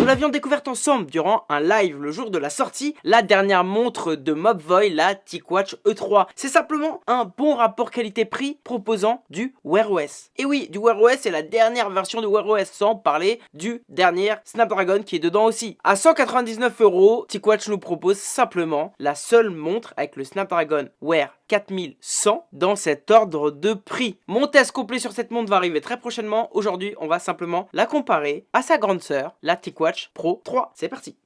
Nous l'avions découverte ensemble durant un live le jour de la sortie, la dernière montre de Mobvoi, la TicWatch E3. C'est simplement un bon rapport qualité-prix proposant du Wear OS. Et oui, du Wear OS c'est la dernière version de Wear OS, sans parler du dernier Snapdragon qui est dedans aussi. À 199 euros, TicWatch nous propose simplement la seule montre avec le Snapdragon Wear 4100 dans cet ordre de prix. Mon test complet sur cette montre va arriver très prochainement. Aujourd'hui, on va simplement la comparer à sa grande sœur, la TicWatch Pro 3. C'est parti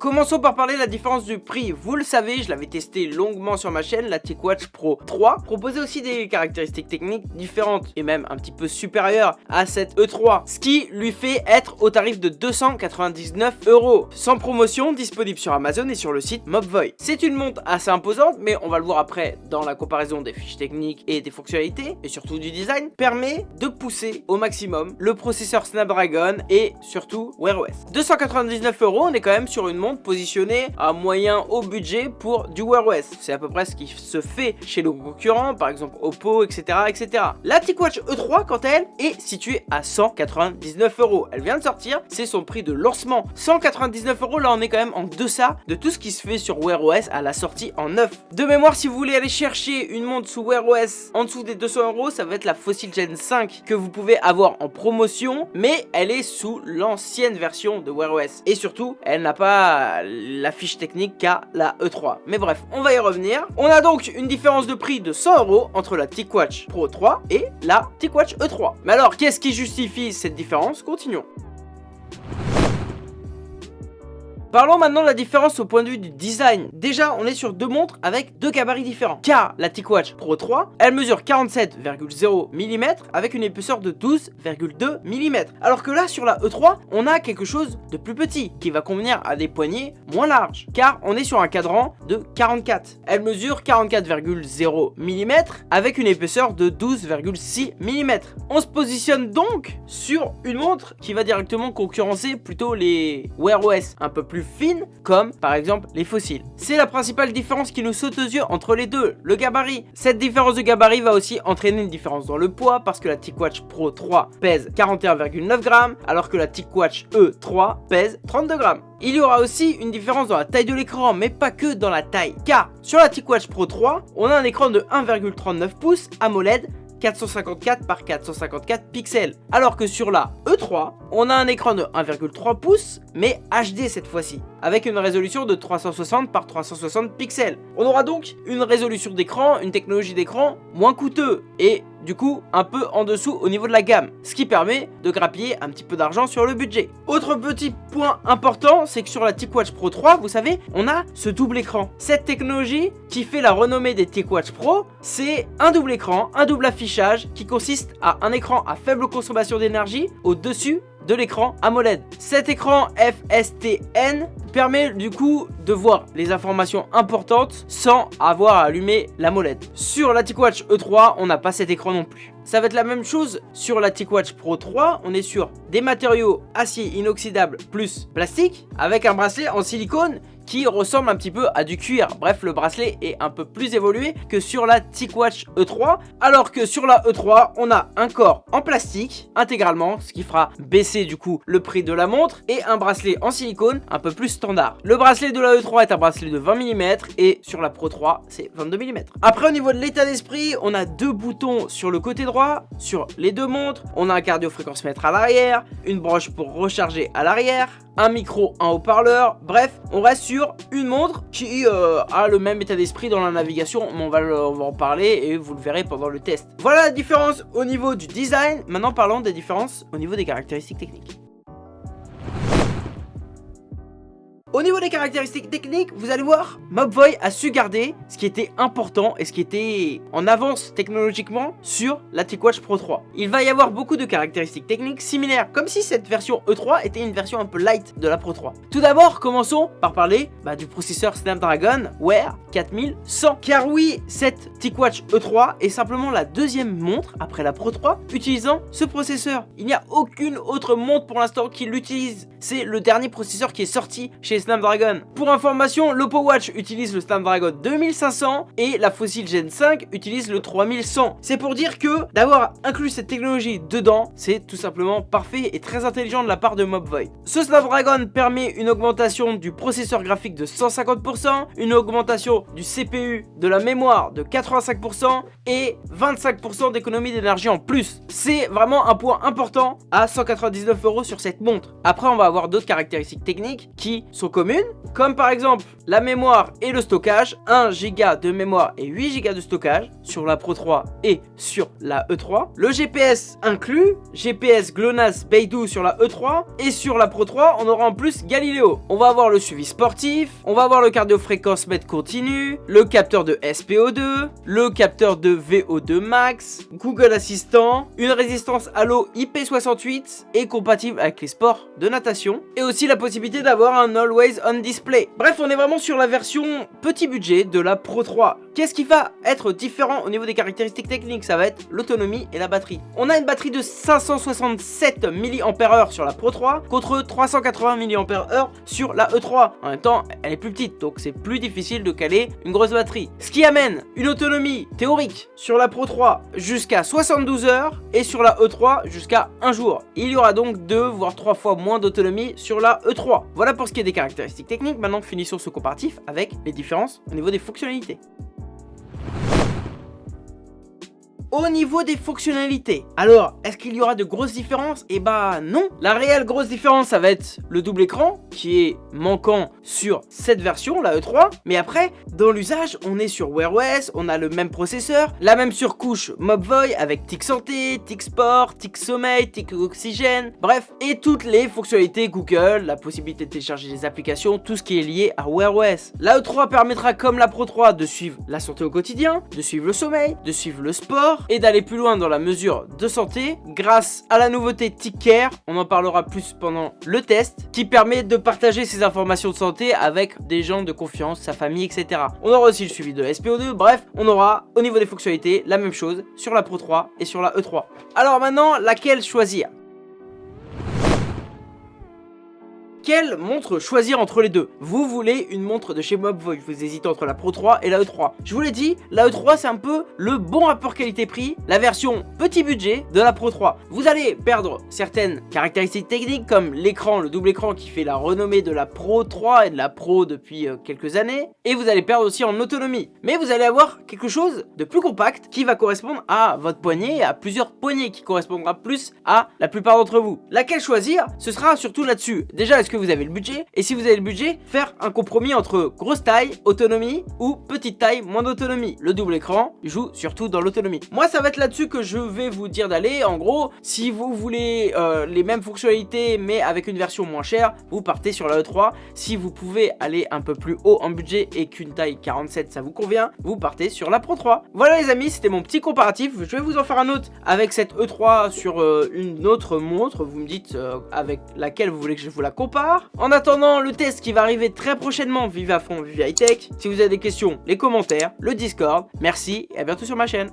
Commençons par parler de la différence du prix. Vous le savez, je l'avais testé longuement sur ma chaîne, la TicWatch Pro 3 proposait aussi des caractéristiques techniques différentes et même un petit peu supérieures à cette E3, ce qui lui fait être au tarif de 299 euros. Sans promotion, disponible sur Amazon et sur le site Mobvoi. C'est une montre assez imposante, mais on va le voir après dans la comparaison des fiches techniques et des fonctionnalités, et surtout du design, permet de pousser au maximum le processeur Snapdragon et surtout Wear OS. 299 euros, on est quand même sur une montre positionné à moyen haut budget pour du Wear OS. C'est à peu près ce qui se fait chez nos concurrents, par exemple Oppo, etc. etc. La TicWatch E3, quant à elle, est située à 199 euros. Elle vient de sortir, c'est son prix de lancement. 199 euros, là on est quand même en deçà de tout ce qui se fait sur Wear OS à la sortie en neuf. De mémoire, si vous voulez aller chercher une montre sous Wear OS en dessous des 200 euros, ça va être la Fossil Gen 5 que vous pouvez avoir en promotion, mais elle est sous l'ancienne version de Wear OS. Et surtout, elle n'a pas la fiche technique qu'à la E3. Mais bref, on va y revenir. On a donc une différence de prix de 100 euros entre la TicWatch Pro 3 et la TicWatch E3. Mais alors, qu'est-ce qui justifie cette différence? Continuons. Parlons maintenant de la différence au point de vue du design. Déjà, on est sur deux montres avec deux gabarits différents. Car la TicWatch Pro 3, elle mesure 47,0 mm avec une épaisseur de 12,2 mm. Alors que là, sur la E3, on a quelque chose de plus petit qui va convenir à des poignées moins larges. Car on est sur un cadran de 44. Elle mesure 44,0 mm avec une épaisseur de 12,6 mm. On se positionne donc sur une montre qui va directement concurrencer plutôt les Wear OS un peu plus fines, comme par exemple les fossiles. C'est la principale différence qui nous saute aux yeux entre les deux, le gabarit. Cette différence de gabarit va aussi entraîner une différence dans le poids, parce que la TicWatch Pro 3 pèse 41,9 grammes, alors que la TicWatch E3 pèse 32 grammes. Il y aura aussi une différence dans la taille de l'écran, mais pas que dans la taille, car sur la TicWatch Pro 3, on a un écran de 1,39 pouces AMOLED 454 par 454 pixels. Alors que sur la E3, on a un écran de 1,3 pouces, mais HD cette fois-ci, avec une résolution de 360 par 360 pixels. On aura donc une résolution d'écran, une technologie d'écran moins coûteux, et du coup un peu en dessous au niveau de la gamme, ce qui permet de grappiller un petit peu d'argent sur le budget. Autre petit point important, c'est que sur la TicWatch Pro 3, vous savez, on a ce double écran. Cette technologie qui fait la renommée des TicWatch Pro, c'est un double écran, un double affichage qui consiste à un écran à faible consommation d'énergie au-dessus de l'écran AMOLED. Cet écran FSTN permet du coup de voir les informations importantes sans avoir à allumer l'AMOLED. Sur la TicWatch E3, on n'a pas cet écran non plus. Ça va être la même chose sur la TicWatch Pro 3, on est sur des matériaux acier inoxydable plus plastique avec un bracelet en silicone qui ressemble un petit peu à du cuir. Bref, le bracelet est un peu plus évolué que sur la TicWatch E3, alors que sur la E3, on a un corps en plastique intégralement, ce qui fera baisser du coup le prix de la montre, et un bracelet en silicone un peu plus standard. Le bracelet de la E3 est un bracelet de 20 mm, et sur la Pro 3, c'est 22 mm. Après, au niveau de l'état d'esprit, on a deux boutons sur le côté droit, sur les deux montres, on a un cardio-fréquence-mètre à l'arrière, une broche pour recharger à l'arrière, un micro, un haut-parleur, bref, on reste sur une montre qui euh, a le même état d'esprit dans la navigation, on va, on va en parler et vous le verrez pendant le test. Voilà la différence au niveau du design, maintenant parlons des différences au niveau des caractéristiques techniques. Au niveau des caractéristiques techniques, vous allez voir, Mobvoi a su garder ce qui était important et ce qui était en avance technologiquement sur la TicWatch Pro 3. Il va y avoir beaucoup de caractéristiques techniques similaires, comme si cette version E3 était une version un peu light de la Pro 3. Tout d'abord, commençons par parler bah, du processeur Snapdragon Wear 4100. Car oui, cette TicWatch E3 est simplement la deuxième montre après la Pro 3 utilisant ce processeur. Il n'y a aucune autre montre pour l'instant qui l'utilise c'est le dernier processeur qui est sorti chez Snapdragon. Pour information, l'Oppo Watch utilise le Snapdragon 2500 et la Fossil Gen 5 utilise le 3100. C'est pour dire que d'avoir inclus cette technologie dedans, c'est tout simplement parfait et très intelligent de la part de Mobvoi. Ce Snapdragon permet une augmentation du processeur graphique de 150%, une augmentation du CPU, de la mémoire de 85% et 25% d'économie d'énergie en plus. C'est vraiment un point important à 199 euros sur cette montre. Après, on va avoir d'autres caractéristiques techniques qui sont communes, comme par exemple la mémoire et le stockage, 1 Go de mémoire et 8 Go de stockage sur la Pro 3 et sur la E3. Le GPS inclus, GPS GLONASS Beidou sur la E3 et sur la Pro 3, on aura en plus Galileo. On va avoir le suivi sportif, on va avoir le cardio-fréquence mètre continu, le capteur de SPO2, le capteur de VO2 max, Google Assistant, une résistance à l'eau IP68 et compatible avec les sports de natation et aussi la possibilité d'avoir un Always On Display. Bref, on est vraiment sur la version petit budget de la Pro 3. Qu'est-ce qui va être différent au niveau des caractéristiques techniques? Ça va être l'autonomie et la batterie. On a une batterie de 567 mAh sur la Pro 3 contre 380 mAh sur la E3. En même temps, elle est plus petite, donc c'est plus difficile de caler une grosse batterie. Ce qui amène une autonomie théorique sur la Pro 3 jusqu'à 72 heures et sur la E3 jusqu'à un jour. Il y aura donc 2 voire 3 fois moins d'autonomie sur la E3. Voilà pour ce qui est des caractéristiques techniques. Maintenant, finissons ce comparatif avec les différences au niveau des fonctionnalités. Au niveau des fonctionnalités, alors, est-ce qu'il y aura de grosses différences? Eh bah non La réelle grosse différence, ça va être le double écran, qui est manquant sur cette version, la E3. Mais après, dans l'usage, on est sur Wear OS, on a le même processeur, la même surcouche Mobvoi avec Tic Santé, Tic Sport, Tic Sommeil, Tic Oxygène, bref, et toutes les fonctionnalités Google, la possibilité de télécharger des applications, tout ce qui est lié à Wear OS. La E3 permettra, comme la Pro 3, de suivre la santé au quotidien, de suivre le sommeil, de suivre le sport, et d'aller plus loin dans la mesure de santé grâce à la nouveauté TickCare, on en parlera plus pendant le test, qui permet de partager ses informations de santé avec des gens de confiance, sa famille, etc. On aura aussi le suivi de SPO2, bref, on aura au niveau des fonctionnalités la même chose sur la Pro 3 et sur la E3. Alors maintenant, laquelle choisir? Quelle montre choisir entre les deux Vous voulez une montre de chez Mobvoi, vous hésitez entre la Pro 3 et la E3. Je vous l'ai dit, la E3 c'est un peu le bon rapport qualité-prix, la version petit budget de la Pro 3. Vous allez perdre certaines caractéristiques techniques comme l'écran, le double écran qui fait la renommée de la Pro 3 et de la Pro depuis euh, quelques années. Et vous allez perdre aussi en autonomie. Mais vous allez avoir quelque chose de plus compact qui va correspondre à votre poignet et à plusieurs poignets qui correspondra plus à la plupart d'entre vous. Laquelle choisir Ce sera surtout là-dessus. Déjà, est-ce que vous avez le budget Et si vous avez le budget, faire un compromis entre grosse taille, autonomie ou petite taille, moins d'autonomie. Le double écran joue surtout dans l'autonomie. Moi, ça va être là-dessus que je vais vous dire d'aller. En gros, si vous voulez euh, les mêmes fonctionnalités mais avec une version moins chère, vous partez sur la E3. Si vous pouvez aller un peu plus haut en budget et qu'une taille 47 ça vous convient, vous partez sur la Pro 3. Voilà les amis, c'était mon petit comparatif. Je vais vous en faire un autre avec cette E3 sur euh, une autre montre. Vous me dites euh, avec laquelle vous voulez que je vous la compare. En attendant le test qui va arriver très prochainement, vive à fond, vive high tech. Si vous avez des questions, les commentaires, le Discord. Merci et à bientôt sur ma chaîne.